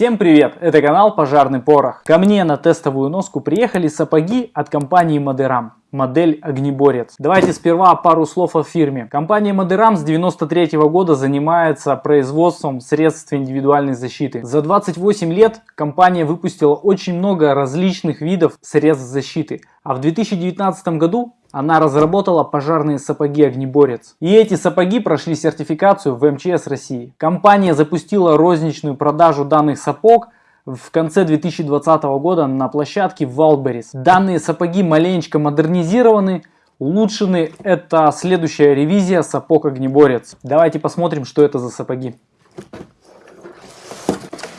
Всем привет! Это канал Пожарный Порох. Ко мне на тестовую носку приехали сапоги от компании Мадерам. Модель Огнеборец. Давайте сперва пару слов о фирме. Компания Мадерам с 93 -го года занимается производством средств индивидуальной защиты. За 28 лет компания выпустила очень много различных видов средств защиты. А в 2019 году она разработала пожарные сапоги «Огнеборец». И эти сапоги прошли сертификацию в МЧС России. Компания запустила розничную продажу данных сапог в конце 2020 года на площадке Wildberries. Данные сапоги маленечко модернизированы, улучшены. Это следующая ревизия сапог «Огнеборец». Давайте посмотрим, что это за сапоги.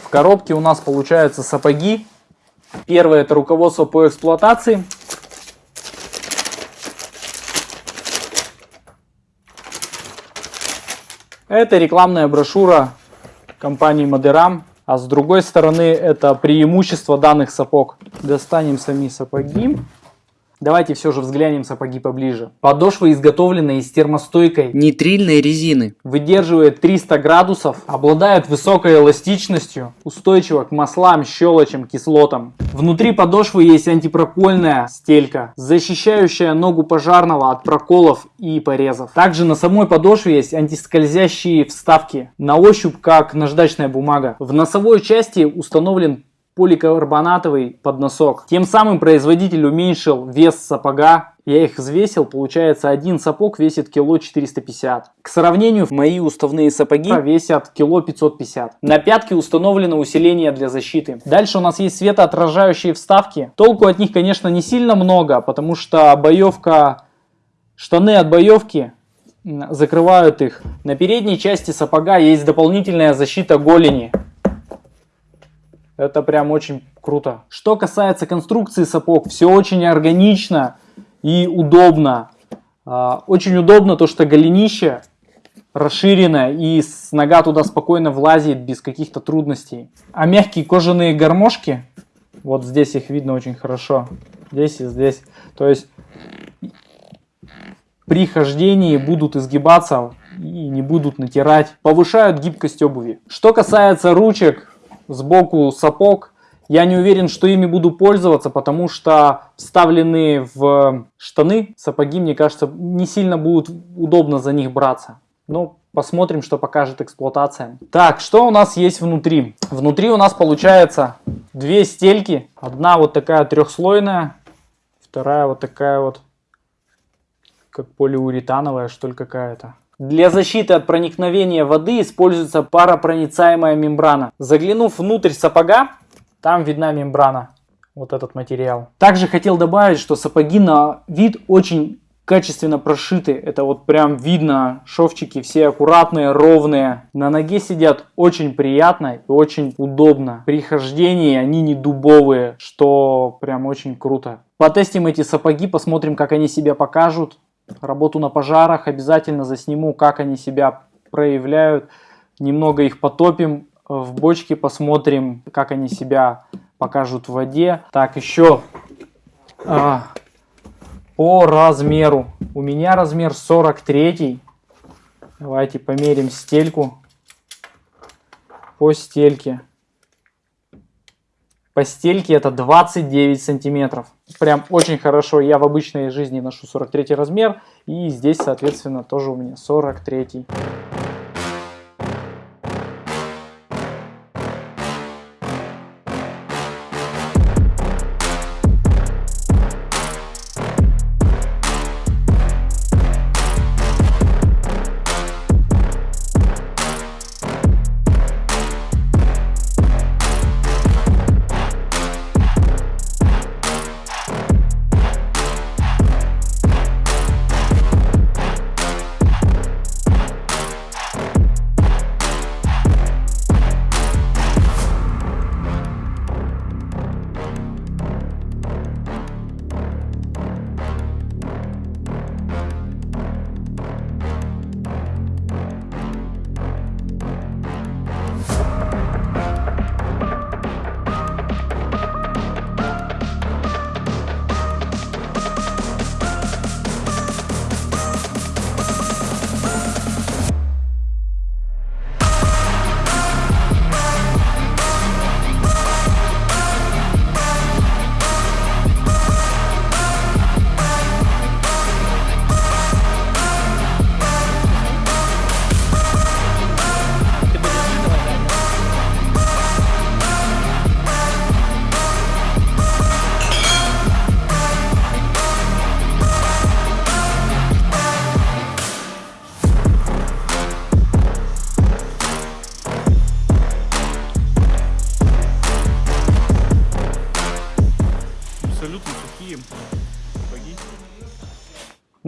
В коробке у нас получаются сапоги. Первое это руководство по эксплуатации. Это рекламная брошюра компании Мадерам. А с другой стороны это преимущество данных сапог. Достанем сами сапоги. Давайте все же взглянем сапоги поближе. Подошва изготовлена из термостойкой нитрильной резины. Выдерживает 300 градусов, обладает высокой эластичностью, устойчива к маслам, щелочам, кислотам. Внутри подошвы есть антипрокольная стелька, защищающая ногу пожарного от проколов и порезов. Также на самой подошве есть антискользящие вставки, на ощупь как наждачная бумага. В носовой части установлен поликарбонатовый подносок. Тем самым производитель уменьшил вес сапога. Я их взвесил, получается один сапог весит кило 450. К сравнению, мои уставные сапоги весят кило 550. На пятке установлено усиление для защиты. Дальше у нас есть светоотражающие вставки. Толку от них, конечно, не сильно много, потому что боевка, штаны от боевки закрывают их. На передней части сапога есть дополнительная защита голени. Это прям очень круто. Что касается конструкции сапог, все очень органично и удобно. А, очень удобно то, что голенище расширенное и нога туда спокойно влазит без каких-то трудностей. А мягкие кожаные гармошки, вот здесь их видно очень хорошо, здесь и здесь. То есть при хождении будут изгибаться и не будут натирать, повышают гибкость обуви. Что касается ручек, сбоку сапог. Я не уверен, что ими буду пользоваться, потому что вставленные в штаны сапоги, мне кажется, не сильно будут удобно за них браться. Но посмотрим, что покажет эксплуатация. Так, что у нас есть внутри? Внутри у нас получается две стельки. Одна вот такая трехслойная, вторая вот такая вот, как полиуретановая, что ли, какая-то. Для защиты от проникновения воды используется паропроницаемая мембрана. Заглянув внутрь сапога, там видна мембрана, вот этот материал. Также хотел добавить, что сапоги на вид очень качественно прошиты. Это вот прям видно, шовчики все аккуратные, ровные. На ноге сидят очень приятно и очень удобно. При хождении они не дубовые, что прям очень круто. Потестим эти сапоги, посмотрим, как они себя покажут работу на пожарах, обязательно засниму, как они себя проявляют. Немного их потопим в бочке, посмотрим, как они себя покажут в воде. Так, еще а, по размеру. У меня размер 43. Давайте померим стельку по стельке. По стельке это 29 сантиметров. Прям очень хорошо. Я в обычной жизни ношу 43 размер. И здесь, соответственно, тоже у меня 43. абсолютно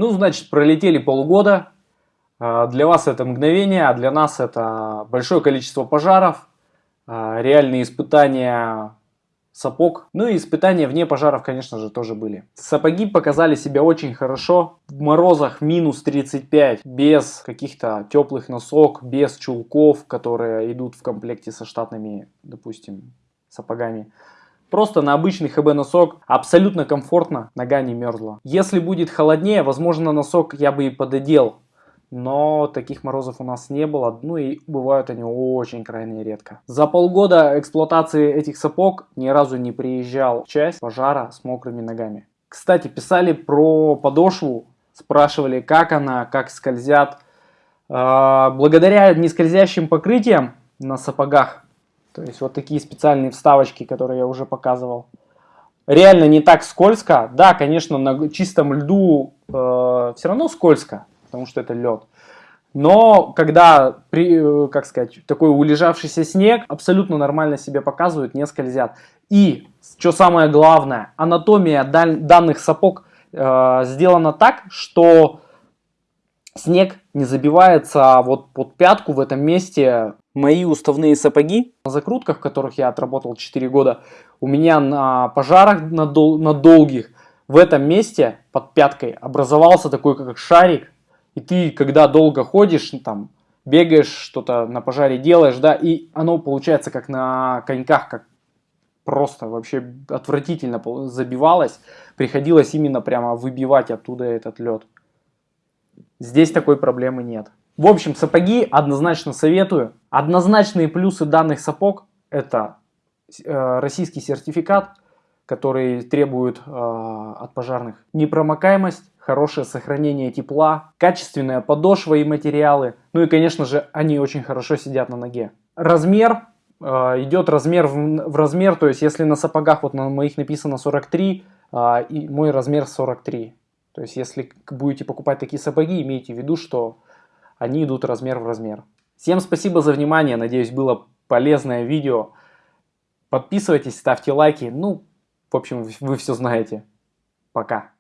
Ну, значит, пролетели полгода. А, для вас это мгновение, а для нас это большое количество пожаров, а, реальные испытания сапог. Ну и испытания вне пожаров, конечно же, тоже были. Сапоги показали себя очень хорошо. В морозах минус 35, без каких-то теплых носок, без чулков, которые идут в комплекте со штатными, допустим, сапогами. Просто на обычный ХБ носок абсолютно комфортно, нога не мерзла. Если будет холоднее, возможно носок я бы и пододел. Но таких морозов у нас не было, ну и бывают они очень крайне редко. За полгода эксплуатации этих сапог ни разу не приезжал часть пожара с мокрыми ногами. Кстати, писали про подошву, спрашивали, как она, как скользят. А, благодаря нескользящим покрытиям на сапогах то есть вот такие специальные вставочки, которые я уже показывал. Реально не так скользко. Да, конечно, на чистом льду э, все равно скользко, потому что это лед. Но когда, при, э, как сказать, такой улежавшийся снег абсолютно нормально себя показывают, не скользят. И, что самое главное, анатомия данных сапог э, сделана так, что снег не забивается вот под пятку в этом месте Мои уставные сапоги, на закрутках, в которых я отработал 4 года, у меня на пожарах на, дол на долгих, в этом месте под пяткой образовался такой как шарик. И ты, когда долго ходишь, там, бегаешь, что-то на пожаре делаешь, да, и оно получается как на коньках, как просто вообще отвратительно забивалось. Приходилось именно прямо выбивать оттуда этот лед. Здесь такой проблемы нет. В общем, сапоги однозначно советую. Однозначные плюсы данных сапог это э, российский сертификат, который требует э, от пожарных непромокаемость, хорошее сохранение тепла, качественная подошва и материалы. Ну и, конечно же, они очень хорошо сидят на ноге. Размер э, идет размер в, размер, то есть если на сапогах вот на моих написано 43, э, и мой размер 43. То есть если будете покупать такие сапоги, имейте в виду, что они идут размер в размер. Всем спасибо за внимание, надеюсь было полезное видео. Подписывайтесь, ставьте лайки, ну, в общем, вы все знаете. Пока.